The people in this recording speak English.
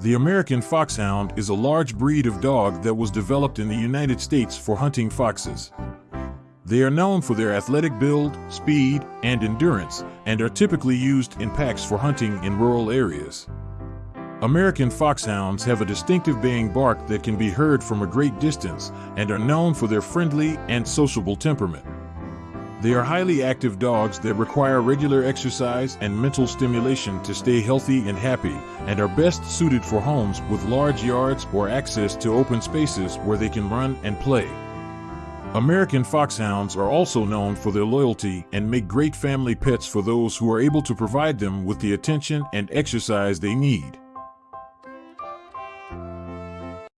The American Foxhound is a large breed of dog that was developed in the United States for hunting foxes. They are known for their athletic build, speed, and endurance, and are typically used in packs for hunting in rural areas. American foxhounds have a distinctive baying bark that can be heard from a great distance and are known for their friendly and sociable temperament. They are highly active dogs that require regular exercise and mental stimulation to stay healthy and happy, and are best suited for homes with large yards or access to open spaces where they can run and play. American foxhounds are also known for their loyalty and make great family pets for those who are able to provide them with the attention and exercise they need.